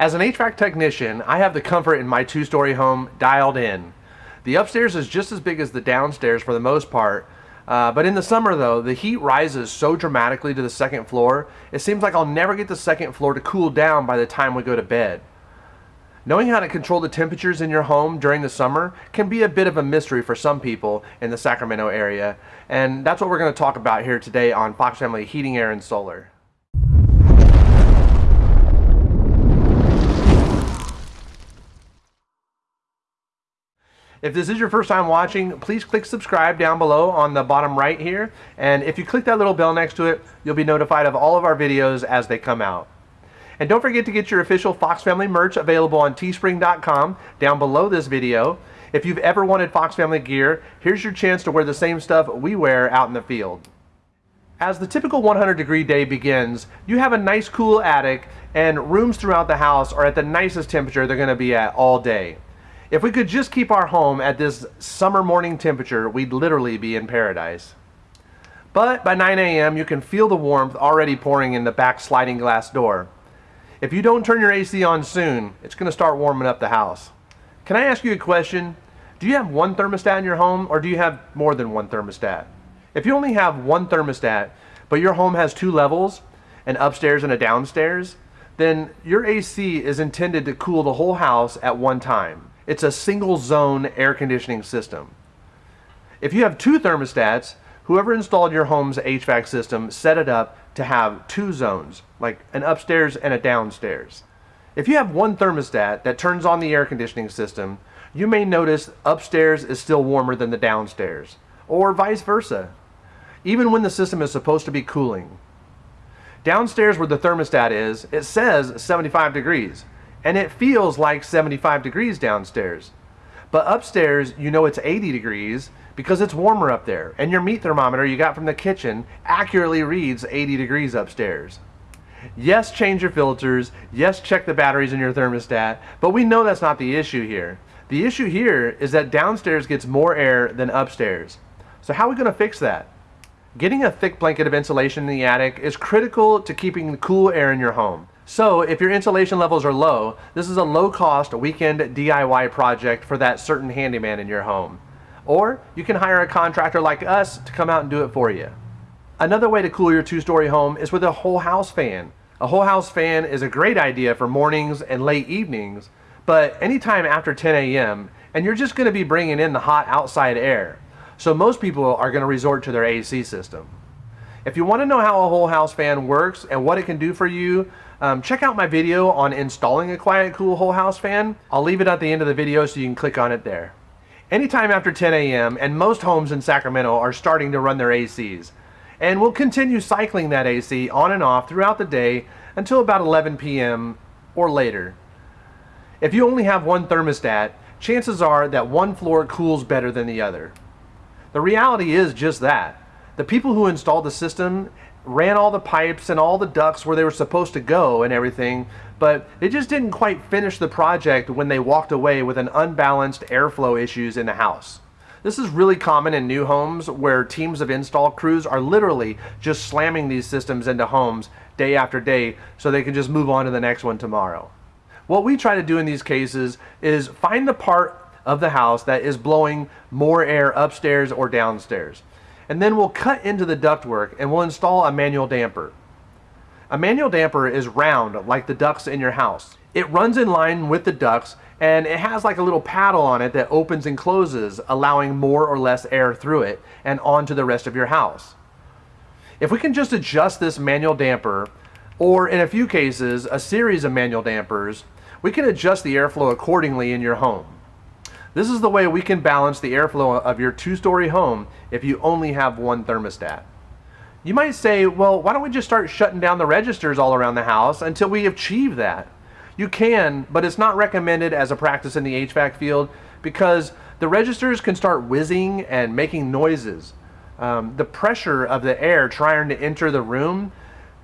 As an HVAC technician, I have the comfort in my two-story home dialed in. The upstairs is just as big as the downstairs for the most part, uh, but in the summer though, the heat rises so dramatically to the second floor, it seems like I'll never get the second floor to cool down by the time we go to bed. Knowing how to control the temperatures in your home during the summer can be a bit of a mystery for some people in the Sacramento area, and that's what we're going to talk about here today on Fox Family Heating, Air, and Solar. If this is your first time watching, please click subscribe down below on the bottom right here. And if you click that little bell next to it, you'll be notified of all of our videos as they come out. And don't forget to get your official Fox Family merch available on teespring.com down below this video. If you've ever wanted Fox Family gear, here's your chance to wear the same stuff we wear out in the field. As the typical 100 degree day begins, you have a nice cool attic and rooms throughout the house are at the nicest temperature they're going to be at all day. If we could just keep our home at this summer morning temperature, we'd literally be in paradise. But by 9 a.m., you can feel the warmth already pouring in the back sliding glass door. If you don't turn your AC on soon, it's going to start warming up the house. Can I ask you a question? Do you have one thermostat in your home or do you have more than one thermostat? If you only have one thermostat, but your home has two levels, an upstairs and a downstairs, then your AC is intended to cool the whole house at one time. It's a single zone air conditioning system. If you have two thermostats, whoever installed your home's HVAC system set it up to have two zones, like an upstairs and a downstairs. If you have one thermostat that turns on the air conditioning system, you may notice upstairs is still warmer than the downstairs, or vice versa, even when the system is supposed to be cooling. Downstairs where the thermostat is, it says 75 degrees, and it feels like 75 degrees downstairs. But upstairs, you know it's 80 degrees because it's warmer up there, and your meat thermometer you got from the kitchen accurately reads 80 degrees upstairs. Yes, change your filters. Yes, check the batteries in your thermostat, but we know that's not the issue here. The issue here is that downstairs gets more air than upstairs. So how are we going to fix that? Getting a thick blanket of insulation in the attic is critical to keeping the cool air in your home. So if your insulation levels are low, this is a low-cost weekend DIY project for that certain handyman in your home. Or you can hire a contractor like us to come out and do it for you. Another way to cool your two-story home is with a whole house fan. A whole house fan is a great idea for mornings and late evenings, but anytime after 10 a.m., and you're just going to be bringing in the hot outside air. So most people are going to resort to their AC system. If you want to know how a whole house fan works and what it can do for you, um, check out my video on installing a Quiet Cool whole house fan. I'll leave it at the end of the video so you can click on it there. Anytime after 10 a.m. and most homes in Sacramento are starting to run their ACs. And we'll continue cycling that AC on and off throughout the day until about 11 p.m. or later. If you only have one thermostat, chances are that one floor cools better than the other. The reality is just that. The people who installed the system ran all the pipes and all the ducts where they were supposed to go and everything, but they just didn't quite finish the project when they walked away with an unbalanced airflow issues in the house. This is really common in new homes where teams of install crews are literally just slamming these systems into homes day after day so they can just move on to the next one tomorrow. What we try to do in these cases is find the part of the house that is blowing more air upstairs or downstairs and then we'll cut into the ductwork and we'll install a manual damper. A manual damper is round like the ducts in your house. It runs in line with the ducts and it has like a little paddle on it that opens and closes allowing more or less air through it and onto the rest of your house. If we can just adjust this manual damper or in a few cases a series of manual dampers, we can adjust the airflow accordingly in your home. This is the way we can balance the airflow of your two-story home if you only have one thermostat. You might say, well, why don't we just start shutting down the registers all around the house until we achieve that? You can, but it's not recommended as a practice in the HVAC field because the registers can start whizzing and making noises. Um, the pressure of the air trying to enter the room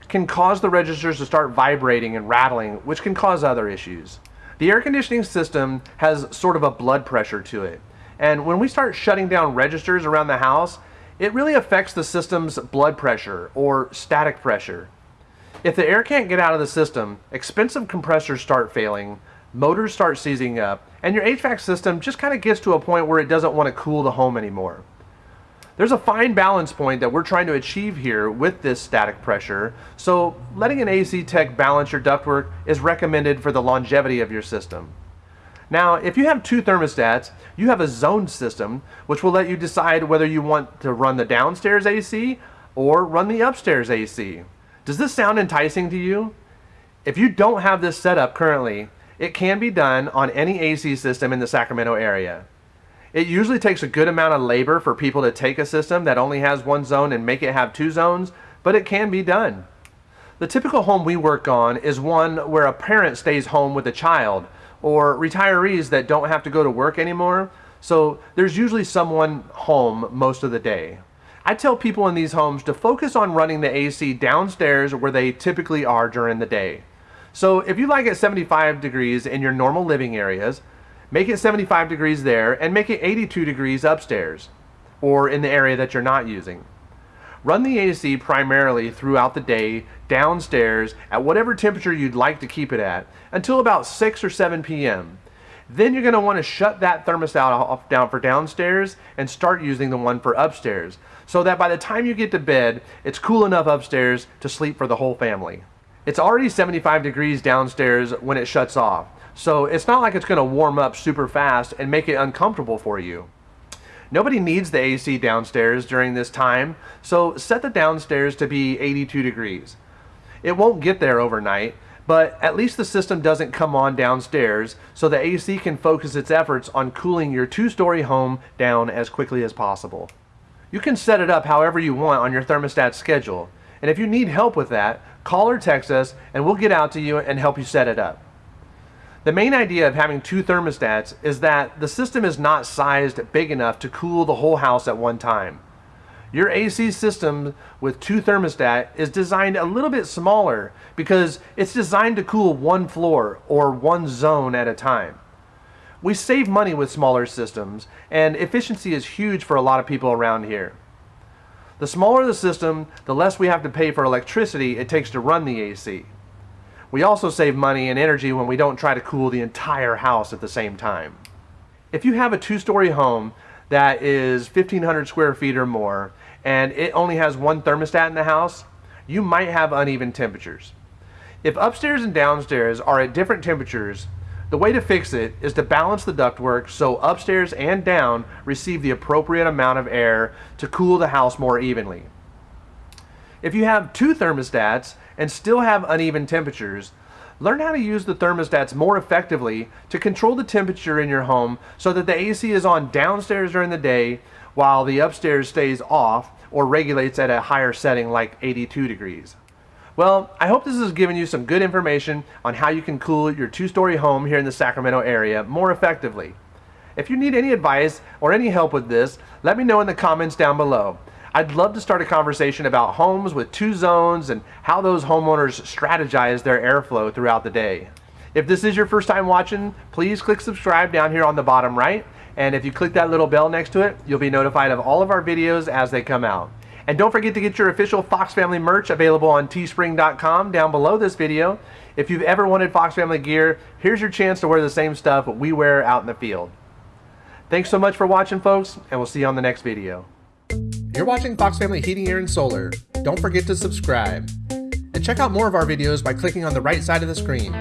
can cause the registers to start vibrating and rattling, which can cause other issues. The air conditioning system has sort of a blood pressure to it. And when we start shutting down registers around the house, it really affects the system's blood pressure or static pressure. If the air can't get out of the system, expensive compressors start failing, motors start seizing up, and your HVAC system just kind of gets to a point where it doesn't want to cool the home anymore. There's a fine balance point that we're trying to achieve here with this static pressure, so letting an AC tech balance your ductwork is recommended for the longevity of your system. Now, if you have two thermostats, you have a zoned system, which will let you decide whether you want to run the downstairs AC or run the upstairs AC. Does this sound enticing to you? If you don't have this set up currently, it can be done on any AC system in the Sacramento area. It usually takes a good amount of labor for people to take a system that only has one zone and make it have two zones, but it can be done. The typical home we work on is one where a parent stays home with a child, or retirees that don't have to go to work anymore, so there's usually someone home most of the day. I tell people in these homes to focus on running the AC downstairs where they typically are during the day. So if you like it 75 degrees in your normal living areas, make it 75 degrees there and make it 82 degrees upstairs or in the area that you're not using. Run the AC primarily throughout the day downstairs at whatever temperature you'd like to keep it at until about 6 or 7 p.m. Then you're going to want to shut that thermostat off down for downstairs and start using the one for upstairs so that by the time you get to bed, it's cool enough upstairs to sleep for the whole family. It's already 75 degrees downstairs when it shuts off, so it's not like it's going to warm up super fast and make it uncomfortable for you. Nobody needs the AC downstairs during this time, so set the downstairs to be 82 degrees. It won't get there overnight, but at least the system doesn't come on downstairs, so the AC can focus its efforts on cooling your two-story home down as quickly as possible. You can set it up however you want on your thermostat schedule, and if you need help with that, call or text us and we'll get out to you and help you set it up. The main idea of having two thermostats is that the system is not sized big enough to cool the whole house at one time. Your AC system with two thermostat is designed a little bit smaller because it's designed to cool one floor or one zone at a time. We save money with smaller systems and efficiency is huge for a lot of people around here. The smaller the system, the less we have to pay for electricity it takes to run the AC. We also save money and energy when we don't try to cool the entire house at the same time. If you have a two-story home that is 1500 square feet or more and it only has one thermostat in the house, you might have uneven temperatures. If upstairs and downstairs are at different temperatures, the way to fix it is to balance the ductwork so upstairs and down receive the appropriate amount of air to cool the house more evenly. If you have two thermostats and still have uneven temperatures, learn how to use the thermostats more effectively to control the temperature in your home so that the AC is on downstairs during the day while the upstairs stays off or regulates at a higher setting like 82 degrees. Well, I hope this has given you some good information on how you can cool your two-story home here in the Sacramento area more effectively. If you need any advice or any help with this, let me know in the comments down below. I'd love to start a conversation about homes with two zones and how those homeowners strategize their airflow throughout the day. If this is your first time watching, please click subscribe down here on the bottom right. And if you click that little bell next to it, you'll be notified of all of our videos as they come out. And don't forget to get your official Fox Family merch available on teespring.com down below this video. If you've ever wanted Fox Family gear, here's your chance to wear the same stuff we wear out in the field. Thanks so much for watching, folks, and we'll see you on the next video. You're watching Fox Family Heating, Air, and Solar. Don't forget to subscribe. And check out more of our videos by clicking on the right side of the screen.